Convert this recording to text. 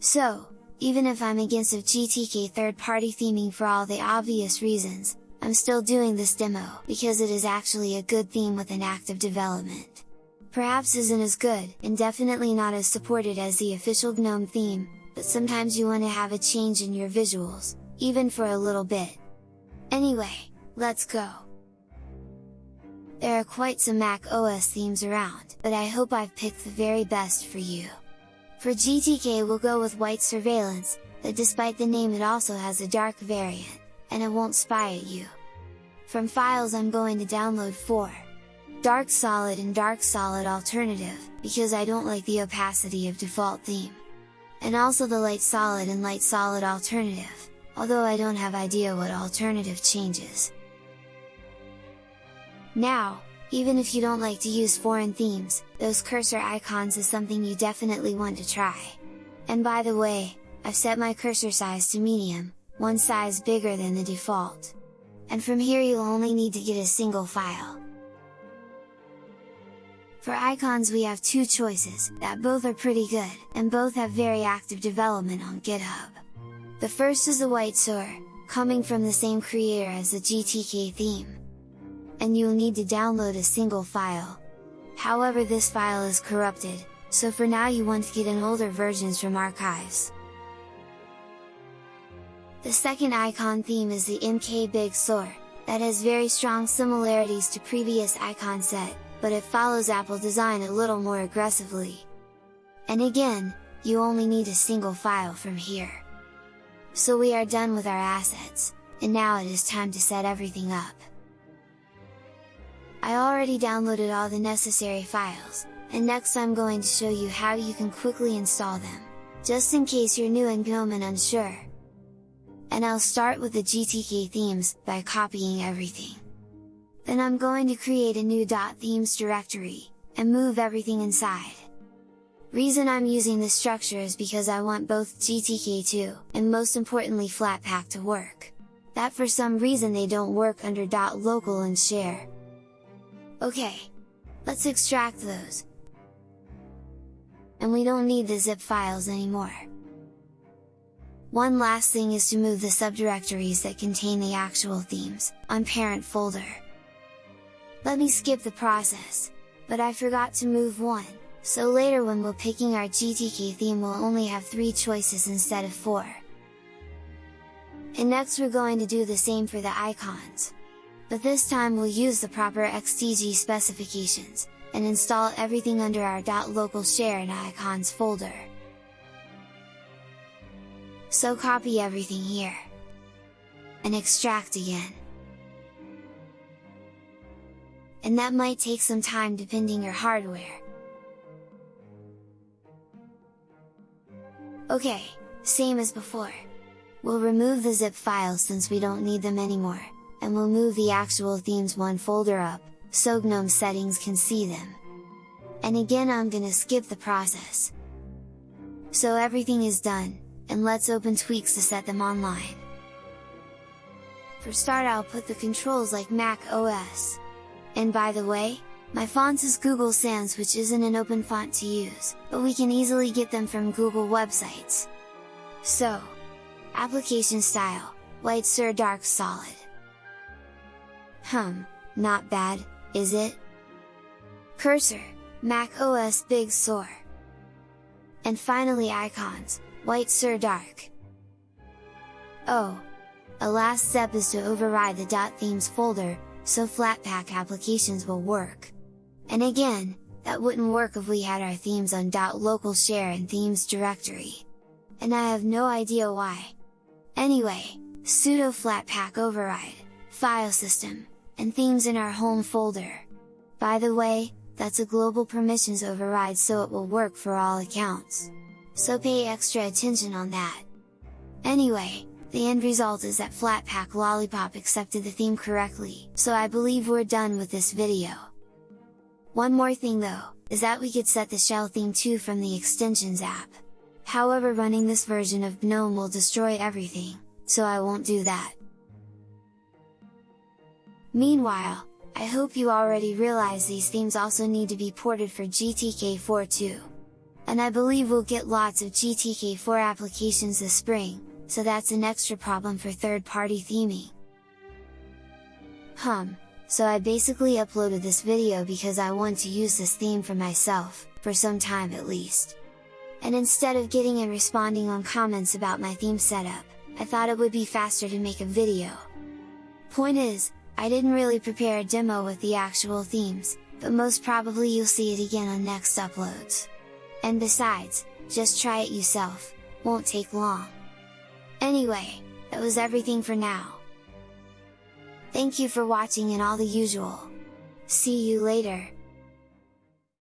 So, even if I'm against of GTK third-party theming for all the obvious reasons, I'm still doing this demo because it is actually a good theme with an active development. Perhaps isn't as good, and definitely not as supported as the official GNOME theme, but sometimes you want to have a change in your visuals, even for a little bit. Anyway, let's go! There are quite some Mac OS themes around, but I hope I've picked the very best for you. For GTK we'll go with White Surveillance, but despite the name it also has a dark variant, and it won't spy at you. From files I'm going to download 4. Dark Solid and Dark Solid Alternative, because I don't like the opacity of default theme. And also the Light Solid and Light Solid Alternative, although I don't have idea what alternative changes. Now, even if you don't like to use foreign themes, those cursor icons is something you definitely want to try. And by the way, I've set my cursor size to medium, one size bigger than the default. And from here you'll only need to get a single file. For icons we have two choices, that both are pretty good, and both have very active development on GitHub. The first is the White Sur, coming from the same creator as the GTK theme. And you'll need to download a single file. However this file is corrupted, so for now you want to get an older versions from archives. The second icon theme is the MK Big Sur, that has very strong similarities to previous icon set, but it follows Apple design a little more aggressively. And again, you only need a single file from here. So we are done with our assets, and now it is time to set everything up. I already downloaded all the necessary files, and next I'm going to show you how you can quickly install them, just in case you're new in GNOME and unsure and I'll start with the GTK themes, by copying everything. Then I'm going to create a new .themes directory, and move everything inside. Reason I'm using this structure is because I want both GTK2, and most importantly Flatpak to work. That for some reason they don't work under .local and share. Okay! Let's extract those! And we don't need the zip files anymore. One last thing is to move the subdirectories that contain the actual themes, on parent folder. Let me skip the process, but I forgot to move one, so later when we're picking our GTK theme we'll only have 3 choices instead of 4. And next we're going to do the same for the icons. But this time we'll use the proper XDG specifications, and install everything under our .local share and icons folder so copy everything here. And extract again. And that might take some time depending your hardware. Okay, same as before. We'll remove the zip files since we don't need them anymore, and we'll move the actual themes one folder up, so GNOME settings can see them. And again I'm gonna skip the process. So everything is done, and let's open tweaks to set them online. For start I'll put the controls like Mac OS. And by the way, my fonts is Google Sans which isn't an open font to use, but we can easily get them from Google websites. So, application style, White Sur Dark Solid. Hum, not bad, is it? Cursor, Mac OS Big Sur. And finally icons, White Sur Dark. Oh! A last step is to override the .themes folder, so Flatpak applications will work. And again, that wouldn't work if we had our themes on .local share and themes directory. And I have no idea why. Anyway, sudo flatpak override, file system, and themes in our home folder. By the way, that's a global permissions override so it will work for all accounts so pay extra attention on that. Anyway, the end result is that Flatpak Lollypop accepted the theme correctly, so I believe we're done with this video. One more thing though, is that we could set the shell theme too from the extensions app. However running this version of GNOME will destroy everything, so I won't do that. Meanwhile, I hope you already realize these themes also need to be ported for GTK4 too. And I believe we'll get lots of GTK4 applications this spring, so that's an extra problem for third-party theming. Hum, so I basically uploaded this video because I want to use this theme for myself, for some time at least. And instead of getting and responding on comments about my theme setup, I thought it would be faster to make a video. Point is, I didn't really prepare a demo with the actual themes, but most probably you'll see it again on next uploads. And besides, just try it yourself, won't take long. Anyway, that was everything for now. Thank you for watching and all the usual. See you later!